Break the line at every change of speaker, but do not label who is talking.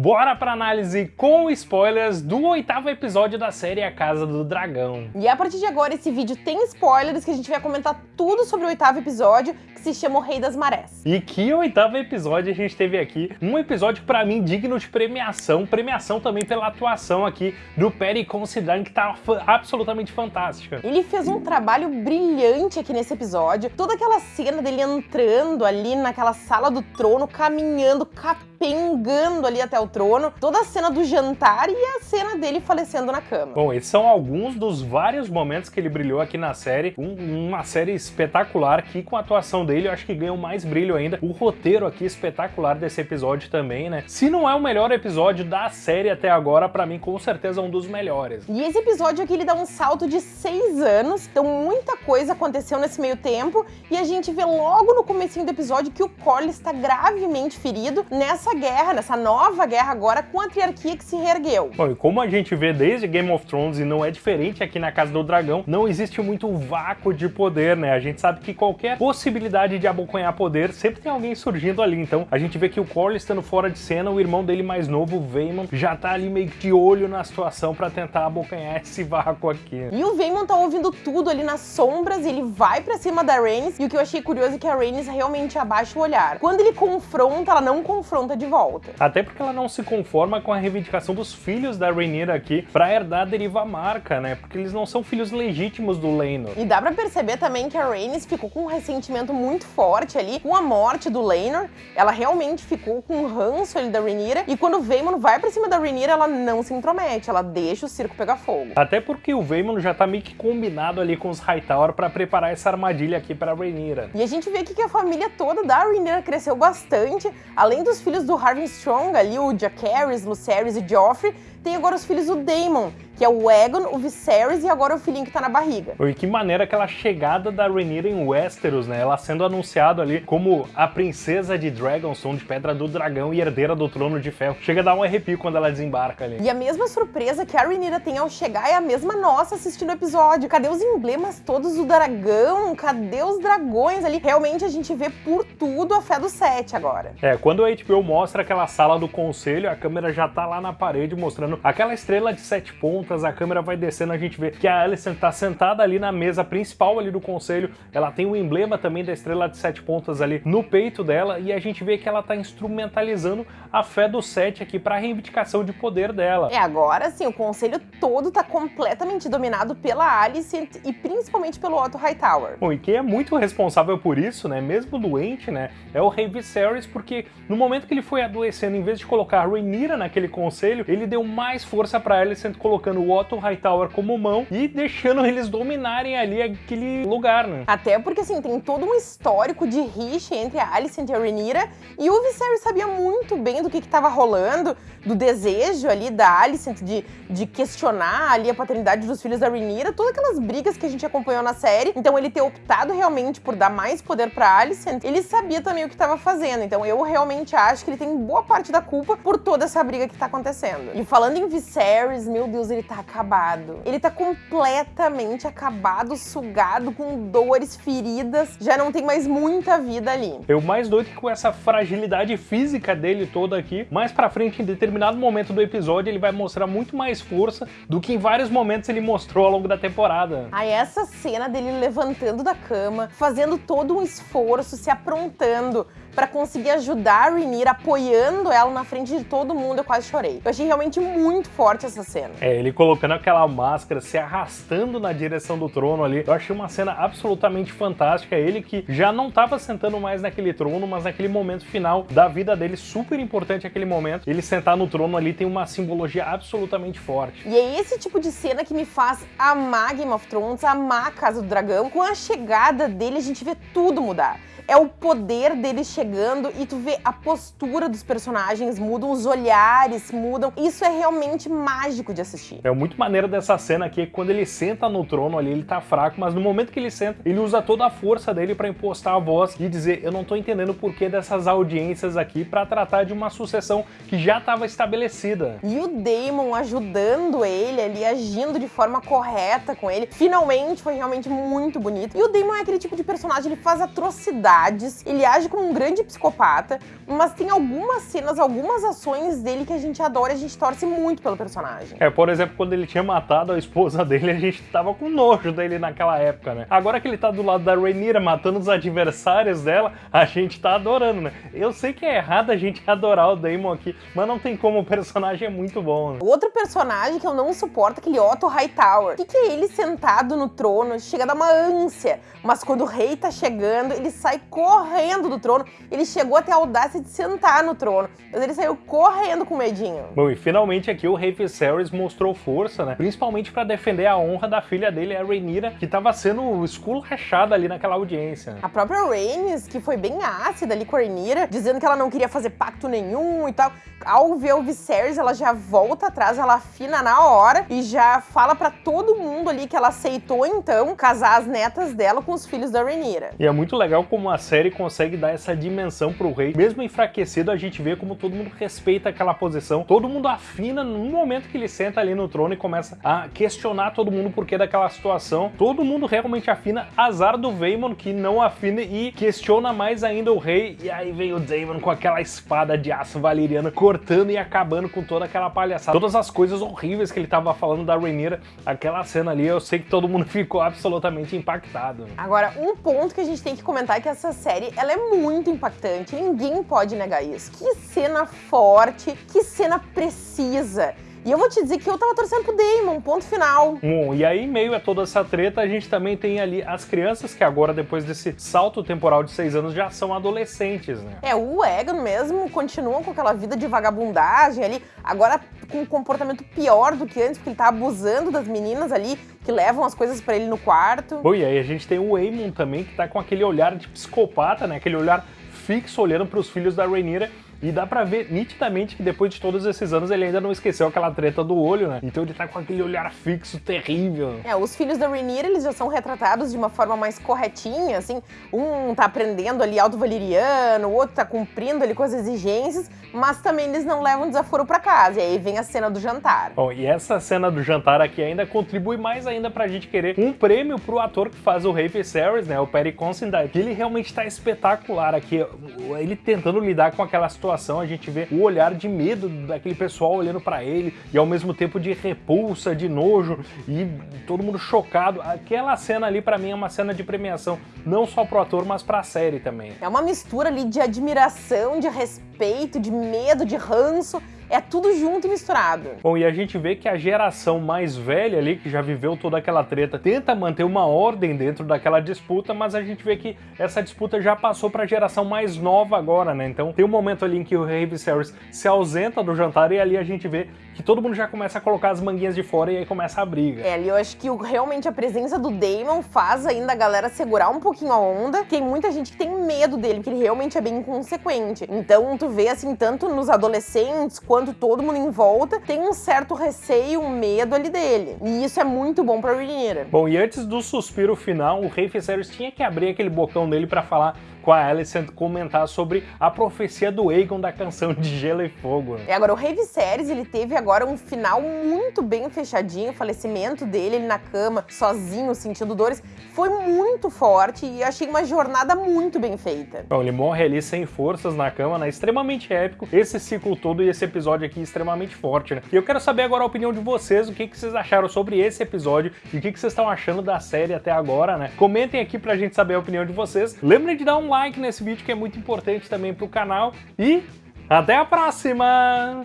Bora pra análise com spoilers do oitavo episódio da série A Casa do Dragão.
E a partir de agora esse vídeo tem spoilers que a gente vai comentar tudo sobre o oitavo episódio, que se chama O Rei das Marés.
E que oitavo episódio a gente teve aqui, um episódio pra mim digno de premiação, premiação também pela atuação aqui do Perry considerando que tá absolutamente fantástica.
Ele fez um trabalho brilhante aqui nesse episódio, toda aquela cena dele entrando ali naquela sala do trono, caminhando, capengando ali até o trono, toda a cena do jantar e a cena dele falecendo na cama.
Bom, esses são alguns dos vários momentos que ele brilhou aqui na série. Um, uma série espetacular que com a atuação dele eu acho que ganhou mais brilho ainda. O roteiro aqui espetacular desse episódio também, né? Se não é o melhor episódio da série até agora, pra mim com certeza é um dos melhores.
E esse episódio aqui ele dá um salto de seis anos, então muita coisa aconteceu nesse meio tempo e a gente vê logo no comecinho do episódio que o Corlys está gravemente ferido nessa guerra, nessa nova guerra guerra agora com a triarquia que se reergueu.
Bom, e como a gente vê desde Game of Thrones e não é diferente aqui na Casa do Dragão, não existe muito vácuo de poder, né? A gente sabe que qualquer possibilidade de abocanhar poder, sempre tem alguém surgindo ali. Então, a gente vê que o Corlys estando fora de cena, o irmão dele mais novo, o Vaemon, já tá ali meio que de olho na situação para tentar abocanhar esse vácuo aqui.
E o Vaemon tá ouvindo tudo ali nas sombras, ele vai para cima da Rhaenys, e o que eu achei curioso é que a Rhaenys realmente abaixa o olhar. Quando ele confronta, ela não confronta de volta.
Até porque ela não se conforma com a reivindicação dos filhos da Rhaenyra aqui pra herdar a deriva marca, né? Porque eles não são filhos legítimos do Laenor.
E dá pra perceber também que a Rhaenys ficou com um ressentimento muito forte ali com a morte do Laenor. Ela realmente ficou com um ranço ali da Rhaenyra. E quando o Vaemon vai pra cima da Rhaenyra, ela não se intromete, ela deixa o circo pegar fogo.
Até porque o Vaemon já tá meio que combinado ali com os Hightower pra preparar essa armadilha aqui pra Rhaenyra.
E a gente vê aqui que a família toda da Rhaenyra cresceu bastante. Além dos filhos do Harvey Strong ali, o Jacaerys, Lucerys e Joffrey, tem agora os filhos do Daemon, que é o Aegon, o Viserys e agora o filhinho que tá na barriga.
E que maneira aquela chegada da Rhaenyra em Westeros, né? Ela sendo anunciada ali como a princesa de Dragonstone, de Pedra do Dragão e herdeira do Trono de Ferro. Chega a dar um arrepio quando ela desembarca ali.
E a mesma surpresa que a Rhaenyra tem ao chegar é a mesma nossa assistindo o episódio. Cadê os emblemas todos do dragão? Cadê os dragões ali? Realmente a gente vê por tudo a fé do Sete agora.
É, quando a HBO mostra aquela sala do conselho, a câmera já tá lá na parede mostrando aquela estrela de sete pontos a câmera vai descendo, a gente vê que a Alicent tá sentada ali na mesa principal ali do conselho, ela tem o emblema também da estrela de sete pontas ali no peito dela, e a gente vê que ela tá instrumentalizando a fé do Sete aqui para reivindicação de poder dela.
É, agora sim, o conselho todo tá completamente dominado pela Alicent e principalmente pelo Otto Hightower.
Bom, e quem é muito responsável por isso, né, mesmo doente, né, é o Rei Viserys, porque no momento que ele foi adoecendo, em vez de colocar a Rhaenyra naquele conselho, ele deu mais força para Alicent colocando o Otto Hightower como mão e deixando eles dominarem ali aquele lugar, né?
Até porque, assim, tem todo um histórico de rixa entre a Alicent e a Rhaenyra, e o Viserys sabia muito bem do que estava rolando, do desejo ali da Alicent de, de questionar ali a paternidade dos filhos da Rhaenyra, todas aquelas brigas que a gente acompanhou na série. Então ele ter optado realmente por dar mais poder pra Alicent, ele sabia também o que estava fazendo. Então eu realmente acho que ele tem boa parte da culpa por toda essa briga que tá acontecendo. E falando em Viserys, meu Deus, ele tá acabado. Ele tá completamente acabado, sugado, com dores, feridas, já não tem mais muita vida ali.
Eu mais doido que com essa fragilidade física dele toda aqui, mais pra frente, em determinado momento do episódio, ele vai mostrar muito mais força do que em vários momentos ele mostrou ao longo da temporada.
Aí essa cena dele levantando da cama, fazendo todo um esforço, se aprontando, para conseguir ajudar a Rhaenyra, apoiando ela na frente de todo mundo, eu quase chorei. Eu achei realmente muito forte essa cena.
É, ele colocando aquela máscara, se arrastando na direção do trono ali, eu achei uma cena absolutamente fantástica. Ele que já não estava sentando mais naquele trono, mas naquele momento final da vida dele, super importante aquele momento, ele sentar no trono ali tem uma simbologia absolutamente forte.
E é esse tipo de cena que me faz amar Game of Thrones, amar a Casa do Dragão. Com a chegada dele, a gente vê tudo mudar é o poder deles chegando e tu vê a postura dos personagens mudam, os olhares mudam. Isso é realmente mágico de assistir.
É muito maneiro dessa cena aqui, quando ele senta no trono ali, ele tá fraco, mas no momento que ele senta, ele usa toda a força dele para impostar a voz e dizer, eu não tô entendendo o porquê dessas audiências aqui para tratar de uma sucessão que já estava estabelecida.
E o Daemon ajudando ele ali, agindo de forma correta com ele, finalmente foi realmente muito bonito. E o Daemon é aquele tipo de personagem, ele faz atrocidade ele age como um grande grande psicopata, mas tem algumas cenas, algumas ações dele que a gente adora e a gente torce muito pelo personagem.
É, por exemplo, quando ele tinha matado a esposa dele, a gente tava com nojo dele naquela época, né? Agora que ele tá do lado da Rhaenyra matando os adversários dela, a gente tá adorando, né? Eu sei que é errado a gente adorar o Daemon aqui, mas não tem como, o personagem é muito bom. Né?
Outro personagem que eu não suporto é aquele Otto Hightower. O que, que é ele sentado no trono? Chega a dar uma ânsia, mas quando o rei tá chegando, ele sai correndo do trono. Ele chegou até a audácia de sentar no trono, mas ele saiu correndo com medinho.
Bom, e finalmente aqui o rei Viserys mostrou força, né? Principalmente para defender a honra da filha dele, a Rhaenyra, que tava sendo esculachada ali naquela audiência.
A própria Rhaenys, que foi bem ácida ali com a Rhaenyra, dizendo que ela não queria fazer pacto nenhum e tal. Ao ver o Viserys, ela já volta atrás, ela afina na hora e já fala para todo mundo ali que ela aceitou então casar as netas dela com os filhos da Rhaenyra.
E é muito legal como a série consegue dar essa dimensão pro rei. Mesmo enfraquecido, a gente vê como todo mundo respeita aquela posição. Todo mundo afina no momento que ele senta ali no trono e começa a questionar todo mundo por que daquela situação. Todo mundo realmente afina. Azar do Vaemon que não afina e questiona mais ainda o rei. E aí vem o Daemon com aquela espada de aço valeriana cortando e acabando com toda aquela palhaçada. Todas as coisas horríveis que ele tava falando da Rhaenyra, aquela cena ali, eu sei que todo mundo ficou absolutamente impactado.
Agora, um ponto que a gente tem que comentar é que essa série, ela é muito impactante, ninguém pode negar isso. Que cena forte, que cena precisa. E eu vou te dizer que eu tava torcendo pro Damon, ponto final.
Bom, e aí, em meio a toda essa treta, a gente também tem ali as crianças que agora, depois desse salto temporal de seis anos, já são adolescentes, né?
É, o Egon mesmo continua com aquela vida de vagabundagem ali, agora com um comportamento pior do que antes, porque ele tá abusando das meninas ali, que levam as coisas para ele no quarto.
Bom, e aí a gente tem o Eamon também, que tá com aquele olhar de psicopata, né? Aquele olhar fixo olhando para os filhos da Rhaenyra e dá pra ver nitidamente que depois de todos esses anos ele ainda não esqueceu aquela treta do olho, né? Então ele tá com aquele olhar fixo terrível.
É, os filhos da Rhaenyra, eles já são retratados de uma forma mais corretinha, assim. Um tá aprendendo ali alto valeriano, o outro tá cumprindo ali com as exigências, mas também eles não levam desaforo pra casa. E aí vem a cena do jantar.
Bom, e essa cena do jantar aqui ainda contribui mais ainda pra gente querer um prêmio pro ator que faz o Rei Viserys, né? O Perry Considine, ele realmente tá espetacular aqui. Ele tentando lidar com aquela situação situação, a gente vê o olhar de medo daquele pessoal olhando para ele e ao mesmo tempo de repulsa, de nojo e todo mundo chocado. Aquela cena ali para mim é uma cena de premiação, não só pro ator, mas pra série também.
É uma mistura ali de admiração, de respeito, de medo, de ranço é tudo junto e misturado.
Bom, e a gente vê que a geração mais velha ali, que já viveu toda aquela treta, tenta manter uma ordem dentro daquela disputa, mas a gente vê que essa disputa já passou para a geração mais nova agora, né? Então tem um momento ali em que o Rei Viserys se ausenta do jantar e ali a gente vê que todo mundo já começa a colocar as manguinhas de fora e aí começa a briga.
É, eu acho que realmente a presença do Daemon faz ainda a galera segurar um pouquinho a onda. Tem muita gente que tem medo dele, porque ele realmente é bem inconsequente. Então tu vê assim, tanto nos adolescentes quanto todo mundo em volta tem um certo receio, um medo ali dele. E isso é muito bom pra Rhaenyra.
Bom, e antes do suspiro final, o Rei Viserys tinha que abrir aquele bocão dele para falar com a Alicent comentar sobre a profecia do Aegon da canção de Gelo e Fogo.
É, agora o Rei Viserys, ele teve agora um final muito bem fechadinho, o falecimento dele, ele na cama, sozinho, sentindo dores, foi muito forte e achei uma jornada muito bem feita.
Bom, ele morre ali sem forças na cama, né? Extremamente épico. Esse ciclo todo e esse episódio aqui extremamente forte, né? E eu quero saber agora a opinião de vocês, o que, que vocês acharam sobre esse episódio e o que, que vocês estão achando da série até agora, né? Comentem aqui pra gente saber a opinião de vocês. Lembrem de dar um like nesse vídeo que é muito importante também para o canal e até a próxima!